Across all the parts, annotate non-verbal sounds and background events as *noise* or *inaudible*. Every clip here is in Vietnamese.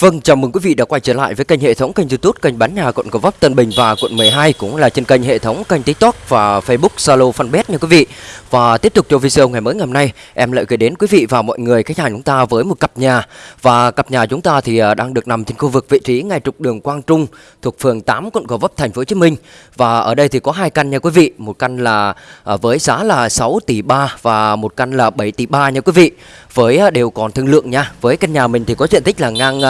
Vâng, chào mừng quý vị đã quay trở lại với kênh hệ thống kênh YouTube kênh bán nhà quận Gò Vấp Tân Bình và quận 12 cũng là trên kênh hệ thống kênh TikTok và Facebook Zalo Fanpage nha quý vị. Và tiếp tục cho video ngày mới ngày hôm nay, em lại gửi đến quý vị và mọi người khách hàng chúng ta với một cặp nhà và cặp nhà chúng ta thì à, đang được nằm trên khu vực vị trí ngay trục đường Quang Trung thuộc phường 8 quận Gò Vấp thành phố Hồ Chí Minh. Và ở đây thì có hai căn nha quý vị, một căn là à, với giá là 6 tỷ 3 và một căn là 7 tỷ 3 nha quý vị. Với à, đều còn thương lượng nha. Với căn nhà mình thì có diện tích là ngang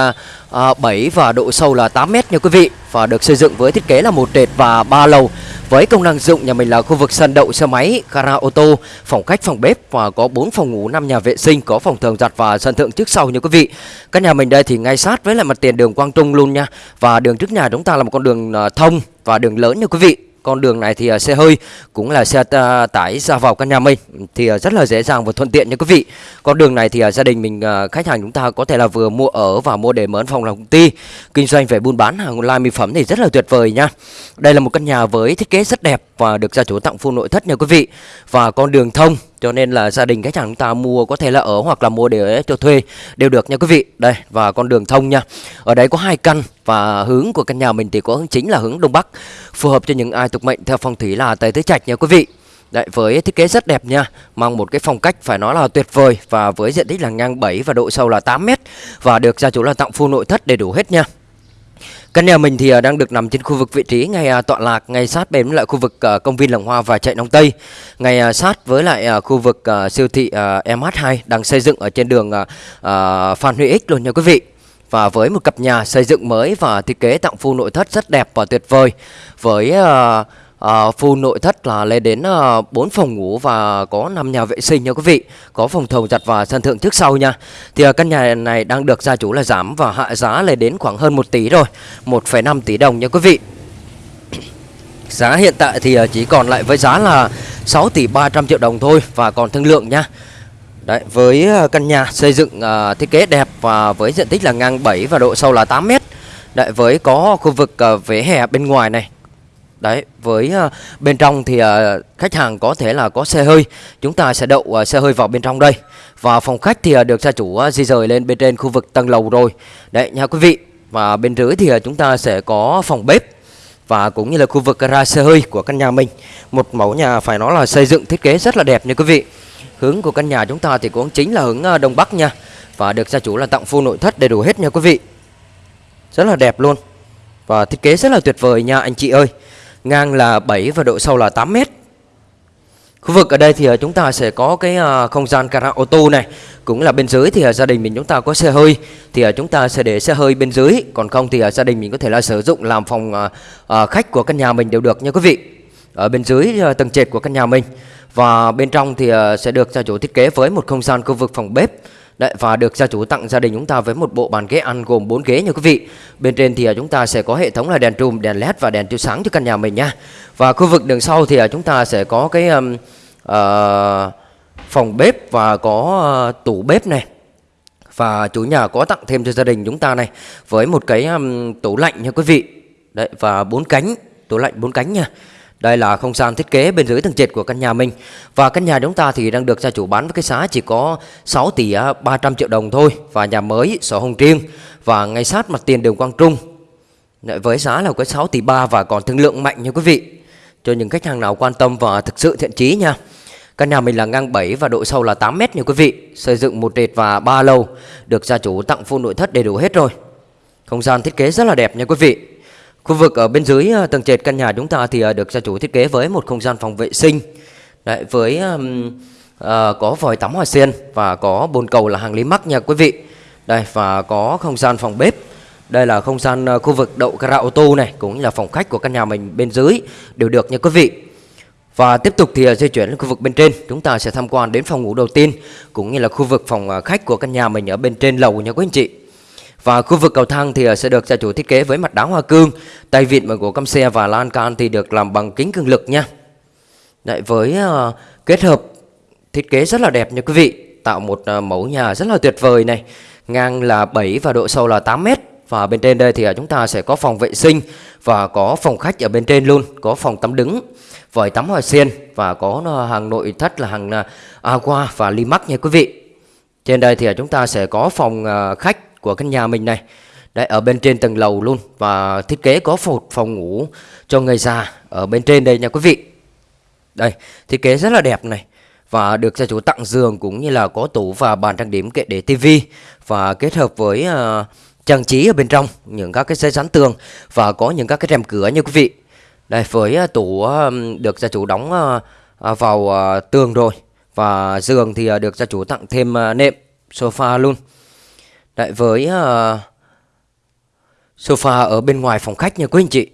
à, 7 và độ sâu là 8 mét nha quý vị và được xây dựng với thiết kế là một trệt và ba lầu với công năng dụng nhà mình là khu vực sân đậu xe máy, gara ô tô, phòng khách, phòng bếp và có 4 phòng ngủ, 5 nhà vệ sinh, có phòng thường giặt và sân thượng trước sau nha quý vị. Căn nhà mình đây thì ngay sát với lại mặt tiền đường Quang Trung luôn nha. Và đường trước nhà chúng ta là một con đường à, thông và đường lớn nha quý vị con đường này thì uh, xe hơi cũng là xe uh, tải ra vào căn nhà mình thì uh, rất là dễ dàng và thuận tiện nha quý vị. Con đường này thì à, gia đình mình khách hàng chúng ta có thể là vừa mua ở và mua để mở phòng làm công ty, kinh doanh về buôn bán hàng online mỹ phẩm thì rất là tuyệt vời nha. Đây là một căn nhà với thiết kế rất đẹp và được gia chủ tặng full nội thất nha quý vị. Và con đường thông cho nên là gia đình khách hàng chúng ta mua có thể là ở hoặc là mua để cho thuê đều được nha quý vị. Đây và con đường thông nha. Ở đây có hai căn và hướng của căn nhà mình thì có hướng chính là hướng đông bắc, phù hợp cho những ai thuộc mệnh theo phong thủy là Tây Tứ Trạch nha quý vị. Đấy, với thiết kế rất đẹp nha Mang một cái phong cách phải nói là tuyệt vời Và với diện tích là ngang 7 và độ sâu là 8 mét Và được gia chủ là tặng full nội thất đầy đủ hết nha Căn nhà mình thì à, đang được nằm trên khu vực vị trí ngay à, tọa lạc ngay sát bên lại khu vực à, công viên Làng Hoa và chạy Đông Tây. Ngay sát với lại khu vực siêu thị MH2 đang xây dựng ở trên đường Phan Huy Ích luôn nha quý vị. Và với một cặp nhà xây dựng mới và thiết kế tặng full nội thất rất đẹp và tuyệt vời. Với ờ, ờ, uh, full nội thất là lên đến ờ, uh, 4 phòng ngủ và có 5 nhà vệ sinh nha quý vị. Có phòng thầu giặt và sân thượng trước sau nha. Thì uh, căn nhà này đang được gia chủ là giảm và hạ giá lên đến khoảng hơn 1 tỷ rồi. 1,5 tỷ đồng nha quý vị. *clears throat* Giá hiện tại thì uh, chỉ còn lại với giá là 6 tỷ 300 triệu đồng thôi và còn thương lượng nha. Đấy, với ờ, căn nhà xây dựng uh, thiết kế đẹp và với diện tích là ngang 7 và độ sâu là 8 mét Đấy, với có khu vực uh, vỉa hè bên ngoài này Đấy, với uh, bên trong thì uh, khách hàng có thể là có xe hơi, chúng ta sẽ đậu uh, xe hơi vào bên trong đây. Và phòng khách thì uh, được gia chủ uh, di rời lên bên trên khu vực tầng lầu rồi. Đấy nha quý vị. Và bên dưới thì uh, chúng ta sẽ có phòng bếp và cũng như là khu vực gara xe hơi của căn nhà mình. Một mẫu nhà phải nói là xây dựng thiết kế rất là đẹp nha quý vị. Hướng của căn nhà chúng ta thì cũng chính là hướng ờ, đông bắc nha. Và được gia chủ là tặng full nội thất đầy đủ hết nha quý vị. Rất là đẹp luôn. Và thiết kế rất là tuyệt vời nha anh chị ơi ngang là 7 và độ sâu là 8 mét. Khu vực ở đây thì ờ, chúng ta sẽ có cái ờ, không gian gara ô tô này Cũng là bên dưới thì gia đình mình chúng ta có xe hơi Thì chúng ta sẽ để xe hơi bên dưới Còn không thì gia đình mình có thể là sử dụng làm phòng khách của căn nhà mình đều được nha quý vị ở bên dưới ờ, tầng trệt của căn nhà mình Và bên trong thì ờ, sẽ được gia chủ thiết kế với một không gian khu vực phòng bếp Đấy, và được gia chủ tặng gia đình chúng ta với một bộ bàn ghế ăn gồm 4 ghế nha quý vị. Bên trên thì ờ, chúng ta sẽ có hệ thống là đèn trùm, đèn led và đèn chiếu sáng cho căn nhà mình nha. Và khu vực đường sau thì chúng ta sẽ có cái um, uh, phòng bếp và có uh, tủ bếp này. Và chủ nhà có tặng thêm cho gia đình chúng ta này với một cái um, tủ lạnh nha quý vị. Đấy và bốn cánh, tủ lạnh bốn cánh nha. Đây là không gian thiết kế bên dưới tầng trệt của căn nhà mình. Và căn nhà chúng ta thì đang được gia chủ bán với cái giá chỉ có 6 tỷ à, 300 triệu đồng thôi. Và nhà mới, sổ hồng riêng. Và ngay sát mặt tiền đường Quang Trung. Với giá là có 6 tỷ 3 và còn thương lượng mạnh nha quý vị. Cho những khách hàng nào quan tâm và thực sự thiện chí nha. Căn nhà mình là ngang 7 và độ sâu là 8 mét nha quý vị. Xây dựng một trệt và ba lầu. Được gia chủ tặng full nội thất đầy đủ hết rồi. Không gian thiết kế rất là đẹp nha quý vị. Khu vực ở bên dưới ờ, tầng trệt căn nhà chúng ta thì ờ, được gia chủ thiết kế với một không gian phòng vệ sinh Đấy, với um, uh, có vòi tắm hoa sen và có bồn cầu là hàng lý mắc nha quý vị. Đây và có không gian phòng bếp. Đây là không gian khu vực đậu gara ô tô này cũng như là phòng khách của căn nhà mình bên dưới đều được nha quý vị. Và tiếp tục thì di chuyển lên khu vực bên trên, chúng ta sẽ tham quan đến phòng ngủ đầu tiên cũng như là khu vực phòng khách của căn nhà mình ở bên trên lầu nha quý anh chị. Và khu vực cầu thang thì ờ, sẽ được gia chủ thiết kế với mặt đá hoa cương, tay vịn bằng gỗ căm xe và lan can thì được làm bằng kính cường lực nha. Đấy, với uh, kết hợp thiết kế rất là đẹp nha quý vị, tạo một uh, mẫu nhà rất là tuyệt vời này. Ngang là 7 và độ sâu là 8 mét và bên trên đây thì chúng ta sẽ có phòng vệ sinh và có phòng khách ở bên trên luôn, có phòng tắm đứng, vòi tắm hoa sen và có hàng nội thất là hàng aqua và limac nha quý vị. Trên đây thì chúng ta sẽ có phòng khách của căn nhà mình này Đấy ở bên trên tầng lầu luôn và thiết kế có một phòng ngủ cho người già ở bên trên đây nha quý vị. Đây, thiết kế rất là đẹp này và được gia chủ tặng giường cũng như là có tủ và bàn trang điểm kệ để tivi và kết hợp với uh, trang trí ở bên trong những các cái giấy dán tường và có những các cái rèm cửa nha quý vị. Đây với uh, tủ uh, được gia chủ đóng uh, vào uh, tường rồi và giường thì uh, được gia chủ tặng thêm uh, nệm sofa luôn. Đấy với uh, sofa ở bên ngoài phòng khách nha quý anh chị.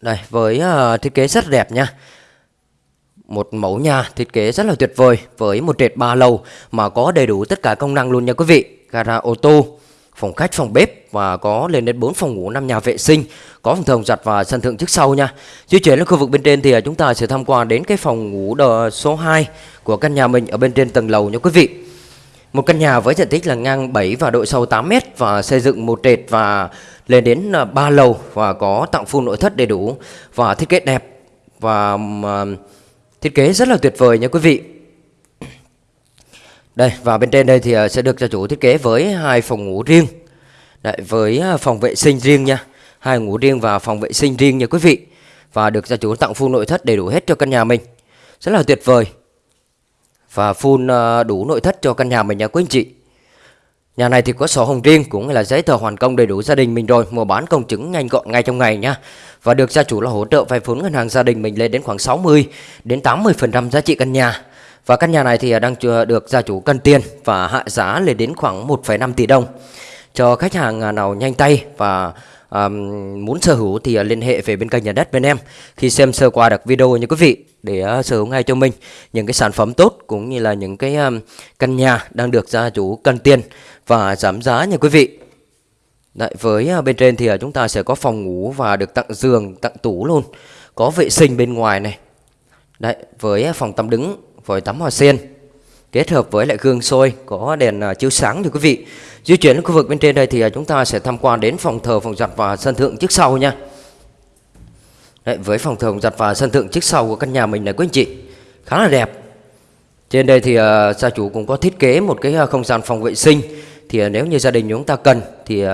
Đây với uh, thiết kế rất đẹp nha một mẫu nhà thiết kế rất là tuyệt vời với một trệt ba lầu mà có đầy đủ tất cả công năng luôn nha quý vị. Gara ô tô, phòng khách, phòng bếp và có lên đến 4 phòng ngủ, 5 nhà vệ sinh, có phòng thường giặt và sân thượng trước sau nha. Di chuyển lên khu vực bên trên thì ờ, chúng ta sẽ tham quan đến cái phòng ngủ số 2 của căn nhà mình ở bên trên tầng lầu nha quý vị. Một căn nhà với diện tích là ngang 7 và độ sâu 8 m và xây dựng một trệt và lên đến à, 3 lầu và có tặng full nội thất đầy đủ và thiết kế đẹp và à, Thiết kế rất là tuyệt vời nha quý vị. Đây và bên trên đây thì à, sẽ được gia chủ thiết kế với hai phòng ngủ riêng. Đấy, Với phòng vệ sinh riêng nha Hai ngủ riêng và phòng vệ sinh riêng nha quý vị. Và được gia chủ tặng full nội thất đầy đủ hết cho căn nhà mình. Rất là tuyệt vời. Và full ờ, đủ nội thất cho căn nhà mình nha quý anh chị Nhà này thì có sổ hồng riêng cũng là giấy tờ hoàn công đầy đủ gia đình mình rồi, mua bán công chứng nhanh gọn ngay trong ngày nhá. Và được gia chủ là hỗ trợ vay vốn ngân hàng gia đình mình lên đến khoảng 60 đến 80% giá trị căn nhà. Và căn nhà này thì ờ, đang được gia chủ cân tiền và hạ giá lên đến khoảng 1,5 tỷ đồng. Cho khách hàng à, nào nhanh tay và um, muốn sở hữu thì ờ, liên hệ về bên kênh nhà đất bên em khi xem sơ qua được video nha quý vị để uh, sở hữu ngay cho mình những cái sản phẩm tốt cũng như là những cái um, căn nhà đang được gia chủ cần tiền và giảm giá nha quý vị. Đấy, với uh, bên trên thì uh, chúng ta sẽ có phòng ngủ và được tặng giường, tặng tủ luôn. Có vệ sinh bên ngoài này. Đấy, với phòng tắm đứng, với tắm hoa sen kết hợp với lại gương soi có đèn uh, chiếu sáng thì quý vị. Di chuyển đến khu vực bên trên đây thì uh, chúng ta sẽ tham quan đến phòng thờ, phòng giặt và sân thượng trước sau nha. Đấy, với phòng thờ, giặt và sân thượng trước sau của căn nhà mình này quý anh chị khá là đẹp. Trên đây thì uh, gia chủ cũng có thiết kế một cái uh, không gian phòng vệ sinh thì uh, nếu như gia đình chúng ta cần thì uh,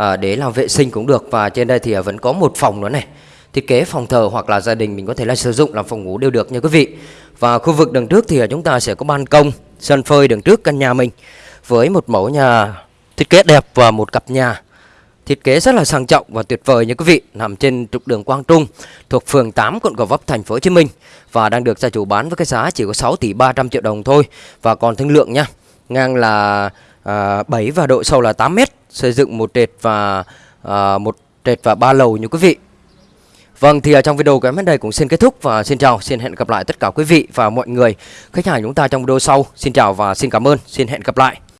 uh, để làm vệ sinh cũng được và trên đây thì uh, vẫn có một phòng nữa này thiết kế phòng thờ hoặc là gia đình mình có thể là sử dụng làm phòng ngủ đều được nha quý vị. Và khu vực đằng trước thì chúng ta sẽ có ban công, sân phơi đằng trước căn nhà mình với một mẫu nhà thiết kế đẹp và một cặp nhà thiết kế rất là sang trọng và tuyệt vời nha quý vị, nằm trên trục đường Quang Trung thuộc phường 8 quận Gò Vấp thành phố Hồ Chí Minh và đang được gia chủ bán với cái giá chỉ có 6 tỷ 300 triệu đồng thôi và còn thương lượng nha. Ngang là à, 7 và độ sâu là 8 m, xây dựng một trệt và à, một trệt và ba lầu như quý vị. Vâng thì ở trong video của em đến đây cũng xin kết thúc và xin chào, xin hẹn gặp lại tất cả quý vị và mọi người khách hàng chúng ta trong video sau. Xin chào và xin cảm ơn, xin hẹn gặp lại.